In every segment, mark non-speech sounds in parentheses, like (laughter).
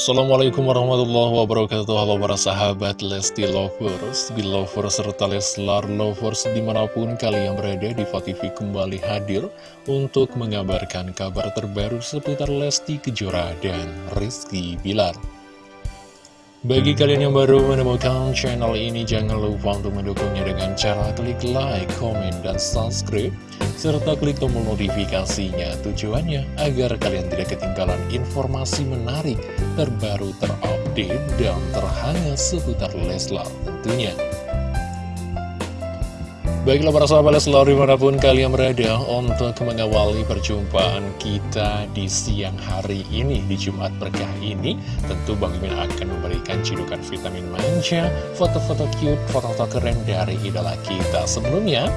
Assalamualaikum warahmatullahi wabarakatuh. Halo para sahabat Lesti Lovers, Belovers, serta Leslar Lovers di mana pun kalian berada di TV kembali hadir untuk mengabarkan kabar terbaru seputar Lesti Kejora dan Rizky Bilar. Bagi kalian yang baru menemukan channel ini, jangan lupa untuk mendukungnya dengan cara klik like, komen, dan subscribe, serta klik tombol notifikasinya. Tujuannya agar kalian tidak ketinggalan informasi menarik, terbaru, terupdate, dan terhangat seputar Leslar tentunya. Baiklah para sahabat selalu di mana pun kalian berada untuk mengawali perjumpaan kita di siang hari ini, di Jumat berkah ini. Tentu Bang Mimin akan memberikan cidukan vitamin manja, foto-foto cute, foto-foto keren dari idola kita. Sebelumnya,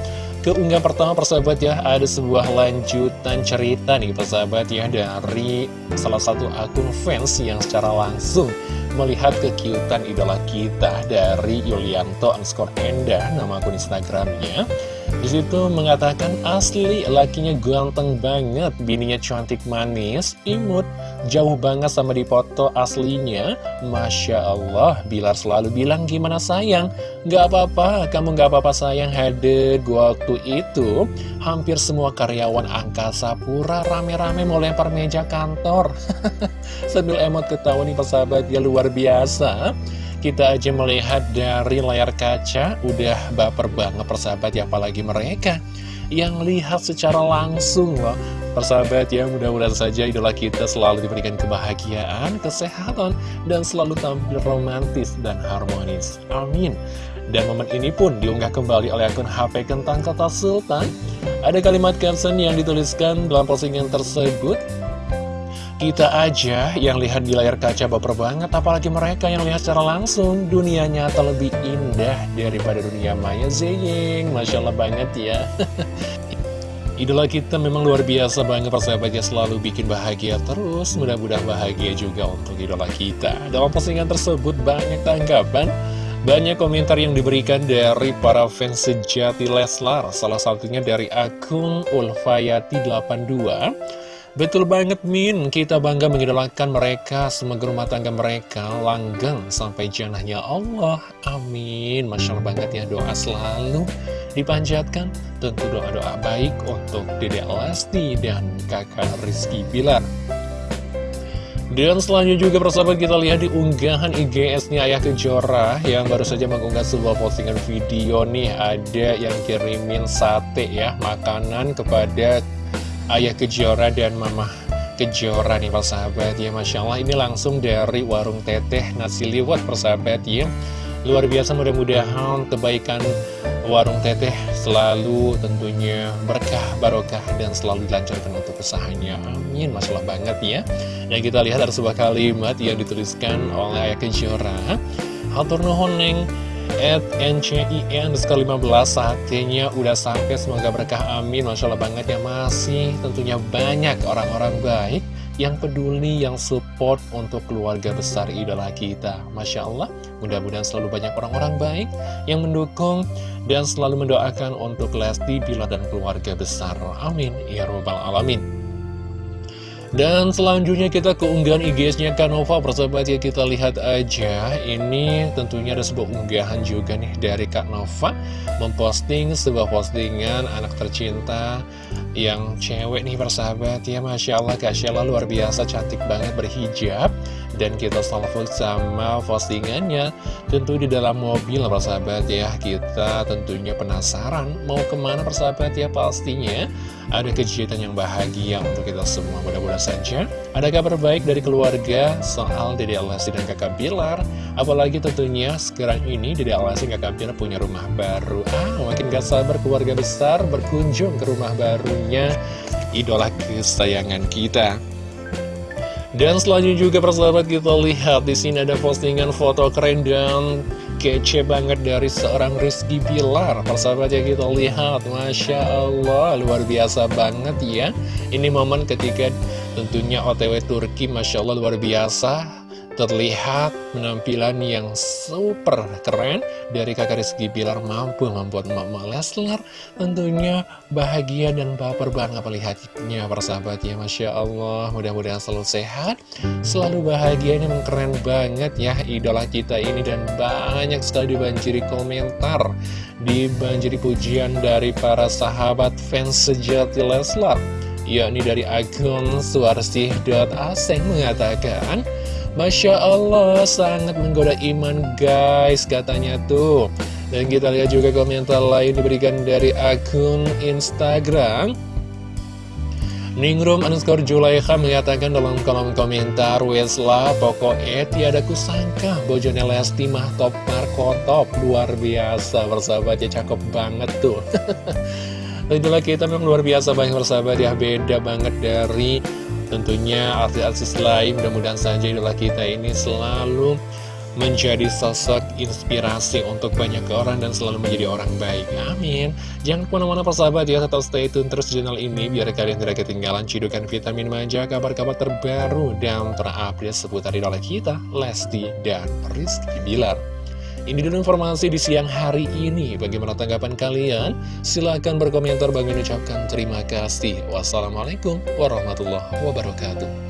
keunggah pertama persahabat ya, ada sebuah lanjutan cerita nih persahabat ya dari salah satu akun fans yang secara langsung melihat kekiutan idola kita dari Yulianto underscore Enda, nama akun Instagramnya. Di situ mengatakan asli lakinya ganteng banget, bininya cantik manis, imut, jauh banget sama di foto aslinya. Masya Allah, Bilar selalu bilang gimana sayang, gak apa-apa, kamu gak apa-apa sayang hadir waktu itu. Hampir semua karyawan angkasa pura rame-rame mau lempar meja kantor. (laughs) Sambil emot ketawa nih persahabat ya luar biasa. Kita aja melihat dari layar kaca, udah baper banget persahabat ya, apalagi mereka yang lihat secara langsung loh. Persahabat ya, mudah-mudahan saja idola kita selalu diberikan kebahagiaan, kesehatan, dan selalu tampil romantis dan harmonis. Amin. Dan momen ini pun diunggah kembali oleh akun HP Kentang Kota Sultan. Ada kalimat caption yang dituliskan dalam postingan tersebut. Kita aja yang lihat di layar kaca baper banget, apalagi mereka yang lihat secara langsung. Dunia nyata lebih indah daripada dunia maya zeying. Masya Allah banget ya. (laughs) Idola kita memang luar biasa banget persahabatnya selalu bikin bahagia terus Mudah-mudahan bahagia juga untuk idola kita Dalam postingan tersebut banyak tanggapan Banyak komentar yang diberikan dari para fans sejati Leslar Salah satunya dari akun Ulfayati82 Betul banget Min, kita bangga mengidolakan mereka, semoga rumah tangga mereka langgeng sampai janahnya Allah. Amin. Masya Allah banget ya doa selalu dipanjatkan. Tentu doa-doa baik untuk Dede Lesti dan kakak Rizky Bilar. Dan selanjutnya juga persahabat kita lihat di unggahan IGS-nya Ayah Kejora yang baru saja mengunggah sebuah postingan video nih ada yang kirimin sate ya makanan kepada Ayah Kejora dan Mama Kejora nih persahabat ya Masya Allah ini langsung dari warung teteh nasi liwet persahabat ya. Luar biasa mudah-mudahan kebaikan warung teteh selalu tentunya berkah barokah dan selalu dilancarkan untuk usahanya. Amin Masya Allah banget ya. Dan kita lihat ada sebuah kalimat yang dituliskan oleh Ayah Kejora. Hatur nuhun neng At NCIN sekali 15 saatnya udah sampai. Semoga berkah amin. Masya Allah banget ya masih tentunya banyak orang-orang baik yang peduli, yang support untuk keluarga besar idola kita. Masya Allah mudah-mudahan selalu banyak orang-orang baik yang mendukung dan selalu mendoakan untuk Lesti, Bila, dan keluarga besar. Amin. Ya Rabbal Alamin dan selanjutnya kita keunggahan IG-nya Kanova persahabat ya kita lihat aja. Ini tentunya ada sebuah unggahan juga nih dari Kak Nova Memposting sebuah postingan anak tercinta yang cewek nih persahabat. Ya Masya Allah Kak Sheila luar biasa cantik banget berhijab. Dan kita salvo sama postingannya. Tentu di dalam mobil persahabat ya. Kita tentunya penasaran mau ke mana persahabat ya pastinya. Ada kejutan yang bahagia untuk kita semua mudah-mudahan saja. Ada kabar baik dari keluarga soal Dede Alasi dan kakak Bilar. Apalagi tentunya sekarang ini Dede Alasi dan kakak Bilar punya rumah baru. Ah makin gak sabar keluarga besar berkunjung ke rumah barunya idola kesayangan kita dan selanjutnya juga persahabat kita lihat di sini ada postingan foto keren dan kece banget dari seorang Rizky Bilar. Persahabat ya kita lihat, Masya Allah, luar biasa banget ya. Ini momen ketika tentunya OTW Turki, Masya Allah luar biasa. Terlihat penampilan yang super keren dari kakak Rizky Bilar mampu membuat Mama Leslar tentunya bahagia dan baper banget melihatnya persahabat ya Masya Allah mudah-mudahan selalu sehat selalu bahagia ini keren banget ya idola kita ini. Dan banyak sekali dibanjiri komentar dibanjiri pujian dari para sahabat fans sejati Leslar yakni dari akun suarsih.aseng mengatakan Masya Allah, sangat menggoda iman guys, katanya tuh. Dan kita lihat juga komentar lain diberikan dari akun Instagram. Ningrum underscore Julaikha mengatakan dalam kolom komentar Wesla pokoknya tiada kusangka Bojone Lesti mah top markotop Luar biasa bersahabat ya cakep banget tuh (laughs) Itulah kita memang luar biasa banyak bersahabat ya Beda banget dari Tentunya artis-artis lain mudah-mudahan saja idola kita ini selalu menjadi sosok inspirasi untuk banyak orang dan selalu menjadi orang baik. Amin. Jangan ke mana-mana persahabat ya, tetap stay tune terus channel ini biar kalian tidak ketinggalan cidukan vitamin manja, kabar-kabar terbaru dan terupdate seputar idola kita, Lesti dan Rizky Bilar. Ini dulu informasi di siang hari ini. Bagaimana tanggapan kalian? Silahkan berkomentar. Bang ucapkan terima kasih. Wassalamualaikum warahmatullahi wabarakatuh.